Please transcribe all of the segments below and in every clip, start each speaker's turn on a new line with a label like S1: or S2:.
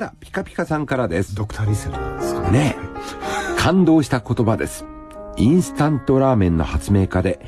S1: だピカピカさんからです。
S2: ドクターリセルなんですか？
S1: ね感動した言葉です。インスタントラーメンの発明家で、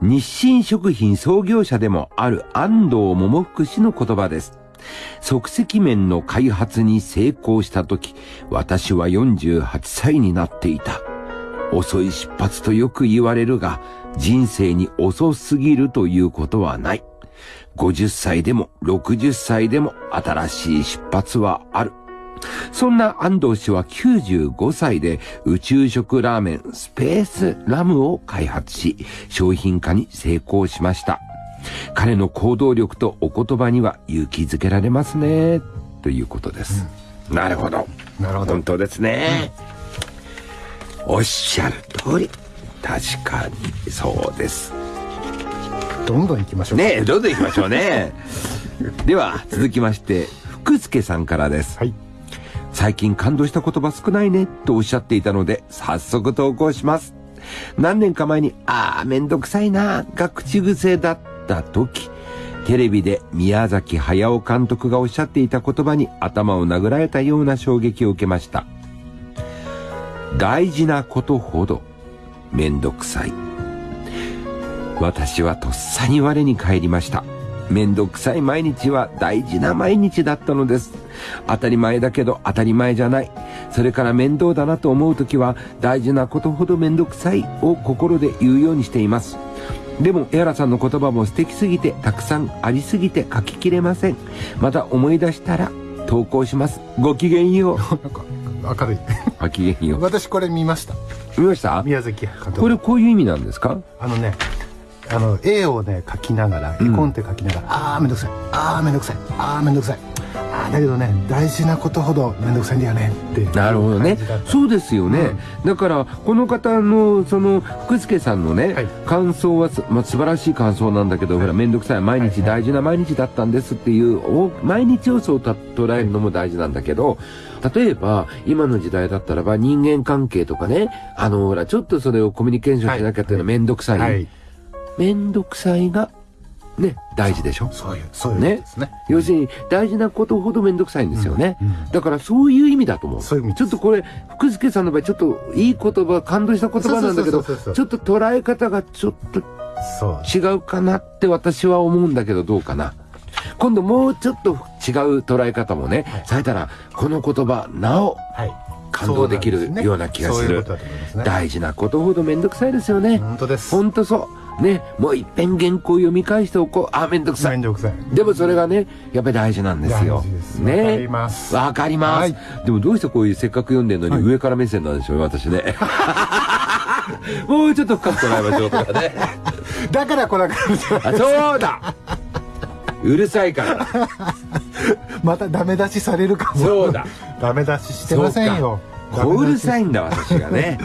S1: 日清食品創業者でもある安藤桃福氏の言葉です。即席麺の開発に成功した時、私は48歳になっていた。遅い出発とよく言われるが、人生に遅すぎるということはない。50歳でも60歳でも新しい出発はある。そんな安藤氏は95歳で宇宙食ラーメンスペースラムを開発し、商品化に成功しました。彼の行動力とお言葉には勇気づけられますね。ということです。なるほど。
S2: なるほど
S1: 本当ですね。おっしゃる通り。確かにそうです。
S2: どんどん行きましょう
S1: ねえ、どんどん行きましょうね。では、続きまして、福助さんからです。
S2: はい
S1: 最近感動した言葉少ないね、とおっしゃっていたので、早速投稿します。何年か前に、あー、めんどくさいなー、が口癖だった時、テレビで宮崎駿監督がおっしゃっていた言葉に頭を殴られたような衝撃を受けました。大事なことほど、めんどくさい。私はとっさに我に返りました。めんどくさい毎日は大事な毎日だったのです。当たり前だけど当たり前じゃない。それから面倒だなと思うときは大事なことほどめんどくさいを心で言うようにしています。でも、エアラさんの言葉も素敵すぎてたくさんありすぎて書ききれません。また思い出したら投稿します。ごきげんよう。
S2: なんか明るい
S1: ごきげんよう。
S2: 私これ見ました
S1: 見ました？
S2: 宮崎監督
S1: これこういう意味なんですか？
S2: あのねあの絵をね描きながら絵コンテ描きながら、ああめんどくさい。ああめんどくさい。ああめんどくさい。ああだけどね大事なことほどめんどくさいんだよねっていう
S1: なるほどね。そうですよね、だからこの方のその福助さんのね、
S2: はい。
S1: 感想はす、まあ、素晴らしい感想なんだけど、ほら面倒くさい毎日大事な毎日だったんですっていう、お毎日をそうた捉えるのも大事なんだけど例えば今の時代だったらば人間関係とかねあのほらちょっとそれをコミュニケーションしなきゃっていうのは面倒くさい、
S2: はい
S1: 面倒くさいがね大事でしょ？
S2: そういうそういう
S1: ね。
S2: ね。
S1: 要するに大事なことほどめんどくさいんですよね、
S2: うんうん。
S1: だからそういう意味だと思う。
S2: そういう意味
S1: ちょっとこれ福助さんの場合ちょっといい言葉感動した言葉なんだけどちょっと捉え方がちょっと違うかなって私は思うんだけどどうかな。今度もうちょっと違う捉え方もね、されたらこの言葉なお
S2: はい。
S1: 感動できるような気がする。大事なことほどめんどくさいですよね、
S2: 本当です。
S1: ほんとそうねもういっぺん原稿読み返しておこう。あめんどくさい。
S2: めんどくさい。
S1: でもそれがねやっぱり大事なんですよ。
S2: 大事です。
S1: ね。
S2: わかります。
S1: わかります、
S2: はい。
S1: でもどうしてこういうせっかく読んでるのに上から目線なんでしょうね私ね。もうちょっと深く捉えましょうとかね。
S2: だから来なかった
S1: あそうだ。うるさいから。
S2: またダメ出しされるかも。
S1: そうだ。
S2: ダメ出ししてませんよ。
S1: こううるさい
S2: ん
S1: んだ私がね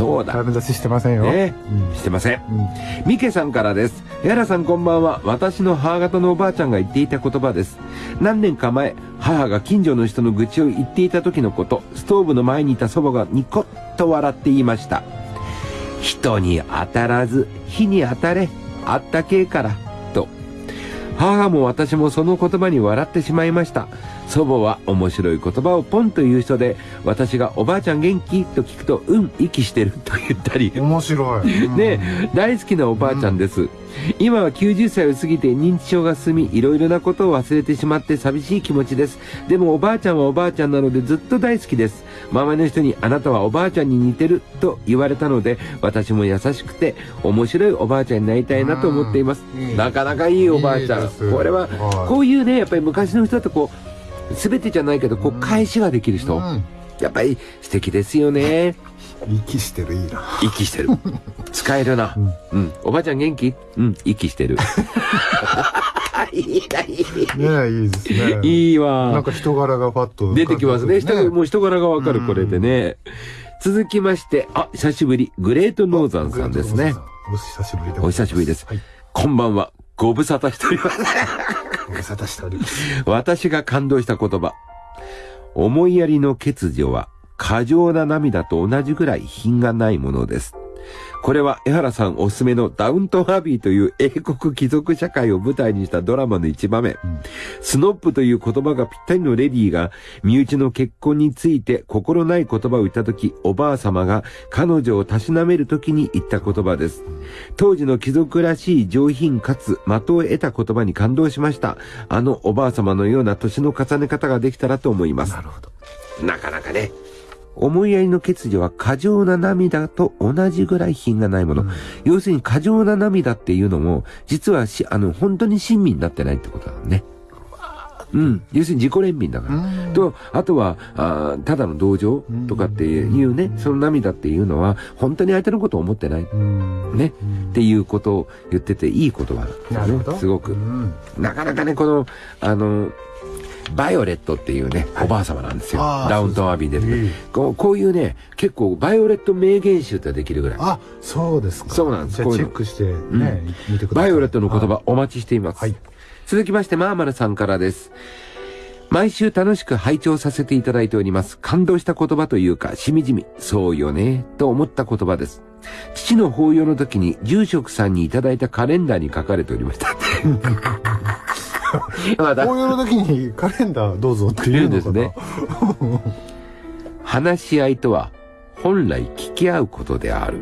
S1: そうだ
S2: ダメ出ししてませんよ
S1: ね、
S2: うん
S1: してません
S2: うん
S1: ミケさんからです。やらさんこんばんは。私の母方のおばあちゃんが言っていた言葉です。何年か前、母が近所の人の愚痴を言っていた時のこと、ストーブの前にいた祖母がニコッと笑って言いました。人に当たらず、火に当たれ、あったけえから、と。母も私もその言葉に笑ってしまいました。祖母は面白い言葉をポンと言う人で、私がおばあちゃん元気と聞くと、うん、息してると言ったり。
S2: 面白いうん
S1: ね大好きなおばあちゃんです、今は90歳を過ぎて認知症が進みいろいろなことを忘れてしまって寂しい気持ちです。でもおばあちゃんはおばあちゃんなのでずっと大好きです。周りの人にあなたはおばあちゃんに似てると言われたので私も優しくて面白いおばあちゃんになりたいなと思っています。
S2: うん。いい
S1: なかなかいいおばあちゃん。
S2: い
S1: これは
S2: はい。
S1: こういうねやっぱり昔の人だとこう全てじゃないけどこう返しができる人、
S2: うん
S1: やっぱり素敵ですよね
S2: 息してるいいな
S1: 息してる。使えるな。うん。おばあちゃん元気？うん。息してる。いいな、いい。
S2: いいですね
S1: いい
S2: なん
S1: わ。
S2: か人柄がパッと
S1: 出てきますね。人がもう人柄がわかる、
S2: うん
S1: これでね。続きまして、あ、久しぶり。グレートノーザンさんですね。
S2: お久しぶりで
S1: お久しぶりです
S2: はい
S1: こんばんは。ご無沙汰しております。
S2: ご無沙汰しております
S1: 私が感動した言葉。思いやりの欠如は過剰な涙と同じぐらい品がないものです。これは江原さんおすすめのダウントンアビーという英国貴族社会を舞台にしたドラマの一場面。スノップという言葉がぴったりのレディーが身内の結婚について心ない言葉を言った時、おばあ様が彼女をたしなめる時に言った言葉です。当時の貴族らしい上品かつ的を得た言葉に感動しました。あのおばあ様のような年の重ね方ができたらと思います。
S2: なるほど
S1: なかなかね。思いやりの欠如は過剰な涙と同じぐらい品がないもの。要するに過剰な涙っていうのも、実はし、あの、本当に親身になってないってことだもんね。うん。要するに自己憐憫だから。と、あとは、あーただの同情とかっていうね、その涙っていうのは、本当に相手のことを思ってない。
S2: うん
S1: ね。っていうことを言ってていい言葉
S2: なるほど。
S1: すごく
S2: う。ん
S1: なかなかね、この、あの、バイオレットっていうね、おばあ様なんですよ。ダウントンアビーで、
S2: ね
S1: こう。こういうね、結構バイオレット名言集ってできるぐらい。
S2: あそうですか
S1: そうなんです
S2: チェックしてね、見てください
S1: バイオレットの言葉お待ちしています。
S2: はい
S1: 続きまして、マーマルさんからです。毎週楽しく拝聴させていただいております。感動した言葉というか、しみじみ、そうよね、と思った言葉です。父の法要の時に住職さんにいただいたカレンダーに書かれておりました。まだ
S2: 紅葉の時にカレンダーどうぞって
S1: 言
S2: いううん
S1: ですね。話し合いとは、本来聞き合うことである。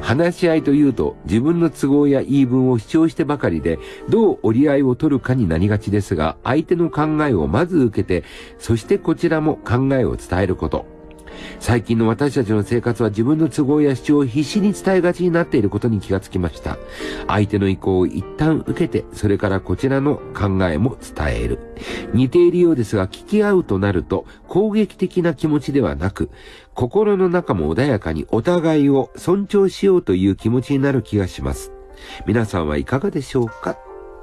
S1: 話し合いというと自分の都合や言い分を主張してばかりでどう折り合いを取るかになりがちですが相手の考えをまず受けてそしてこちらも考えを伝えること最近の私たちの生活は自分の都合や主張を必死に伝えがちになっていることに気がつきました。相手の意向を一旦受けて、それからこちらの考えも伝える。似ているようですが、聞き合うとなると、攻撃的な気持ちではなく、心の中も穏やかにお互いを尊重しようという気持ちになる気がします。皆さんはいかがでしょうか？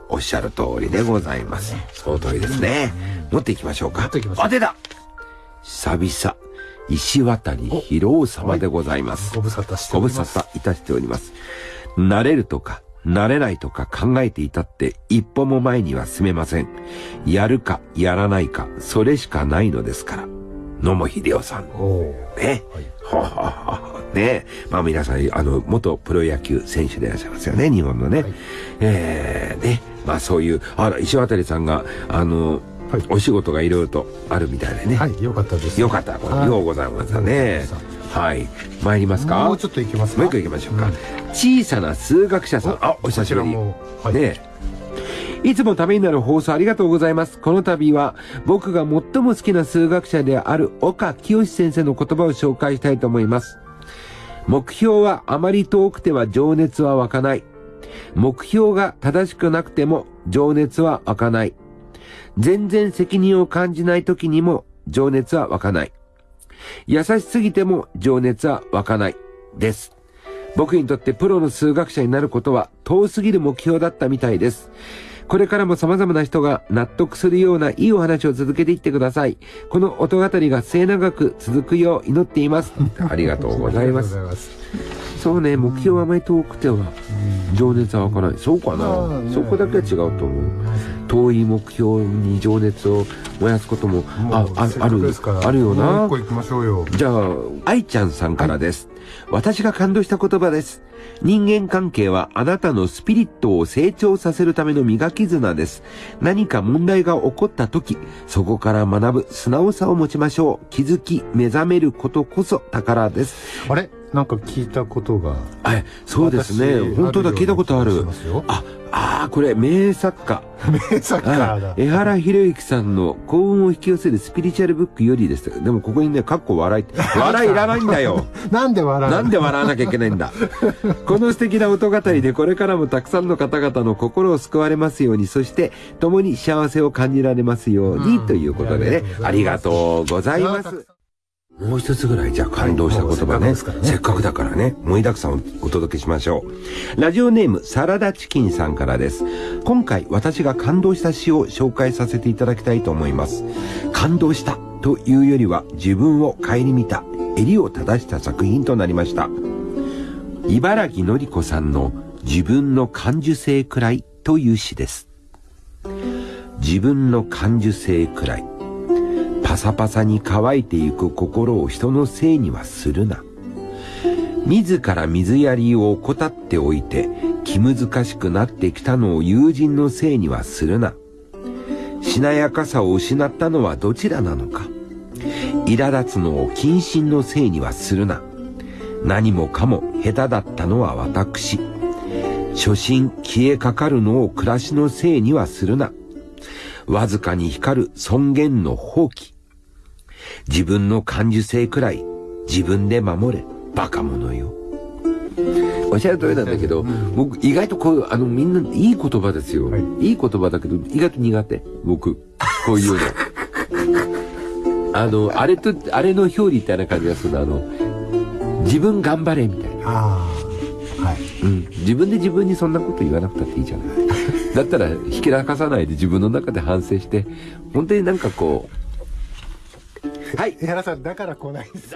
S1: おっしゃる通りでございます。その通りですね。持っていきましょうか。
S2: 持っていきましょう
S1: 当てた久々、石渡博夫様でございます。
S2: ご無沙汰して
S1: ご無
S2: おります
S1: 沙汰いたしております。慣れるとか、慣れないとか考えていたって一歩も前には進めません。やるか、やらないか、それしかないのですから。野茂秀夫さん。ね。はははねまあ皆さん、あの、元プロ野球選手でいらっしゃいますよね、日本のね。
S2: はい
S1: えー、ね。まあそういう、あら、石渡さんが、あの、
S2: はい
S1: お仕事がいろいろとあるみたいでね。
S2: はいよかったです
S1: よかった。ようございましたね。はい。参りますか？
S2: もうちょっといきますか？
S1: もう一個行きましょうか。
S2: うん
S1: 小さな数学者さん。あ、お久しぶり。
S2: はい
S1: ねえいつもためになる放送ありがとうございます。この度は僕が最も好きな数学者である岡清先生の言葉を紹介したいと思います。目標はあまり遠くては情熱は湧かない。目標が正しくなくても情熱は湧かない。全然責任を感じない時にも情熱は湧かない。優しすぎても情熱は湧かない。です。僕にとってプロの数学者になることは遠すぎる目標だったみたいです。これからも様々な人が納得するようないいお話を続けていってください。この音語りが末永く続くよう祈っています。ありがとうございます。そうね、目標はあまり遠くては情熱は湧かない。そうか
S2: まあ
S1: な。
S2: ね
S1: そこだけは違うと思う。遠い目標に情熱を燃やすことも、ああある
S2: ですから、
S1: あるよな
S2: もう一。個行きましょうよ
S1: じゃあ、愛ちゃんさんからです。私が感動した言葉です。人間関係はあなたのスピリットを成長させるための磨き綱です。何か問題が起こった時、そこから学ぶ素直さを持ちましょう。気づき、目覚めることこそ宝です。
S2: あれ？なんか聞いたことが
S1: え、そうですね。
S2: 私
S1: 本当だ、聞いたことある。あ、ああ、これ、名作家。
S2: 名作家
S1: あ
S2: だ
S1: 江原博之さんの幸運を引き寄せるスピリチュアルブックよりです。でもここにね、かっこ笑いって。笑いいらないんだよ。
S2: なんで笑う
S1: なんで笑わなきゃいけないんだ？この素敵な音語りでこれからもたくさんの方々の心を救われますように、そして共に幸せを感じられますように、
S2: うん
S1: ということでね、あ
S2: ありが
S1: とうございます。もう一つぐらいじゃあ感動した言葉ね。
S2: せっ
S1: せっかくだからね、盛りだくさんをお届けしましょう。ラジオネームサラダチキンさんからです。今回私が感動した詩を紹介させていただきたいと思います。感動したというよりは自分を顧みた、襟を正した作品となりました。茨城のり子さんの自分の感受性くらいという詩です。自分の感受性くらい。パサパサに乾いてゆく心を人のせいにはするな。自ら水やりを怠っておいて気難しくなってきたのを友人のせいにはするな。しなやかさを失ったのはどちらなのか。苛立つのを謹慎のせいにはするな。何もかも下手だったのは私。初心消えかかるのを暮らしのせいにはするな。わずかに光る尊厳の放棄。自分の感受性くらい自分で守れ。バカ者よ。おっしゃる通りなんだけど、僕意外とこう、あのみんないい言葉ですよ。
S2: はい
S1: いい言葉だけど、意外と苦手。僕。こういうの。あの、あれと、あれの表裏みたいな感じがするの。あの、自分頑張れみたいな。
S2: はい
S1: うん。自分で自分にそんなこと言わなくたっていいじゃない。だったら引き出さないで自分の中で反省して、本当になんかこう、はい。
S2: 江原さんだから来ないんです